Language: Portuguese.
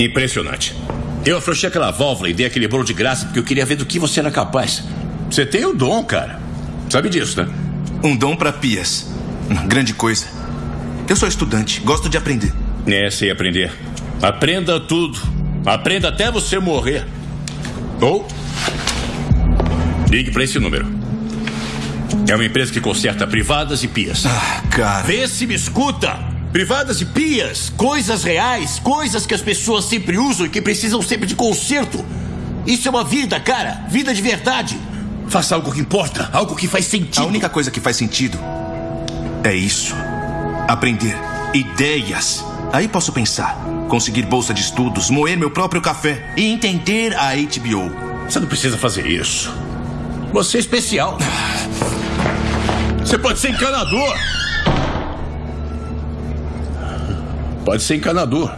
Impressionante. Eu afrouxei aquela válvula e dei aquele bolo de graça porque eu queria ver do que você era capaz. Você tem o dom, cara. Sabe disso, né? Um dom para pias. Grande coisa. Eu sou estudante, gosto de aprender. É, sei aprender. Aprenda tudo. Aprenda até você morrer. Ou. Ligue para esse número. É uma empresa que conserta privadas e pias. Ah, cara. Vê se me escuta! Privadas e pias, coisas reais, coisas que as pessoas sempre usam e que precisam sempre de conserto. Isso é uma vida, cara. Vida de verdade. Faça algo que importa, algo que faz sentido. A única coisa que faz sentido é isso. Aprender ideias. Aí posso pensar, conseguir bolsa de estudos, moer meu próprio café e entender a HBO. Você não precisa fazer isso. Você é especial. Você pode ser encanador. Pode ser encanador.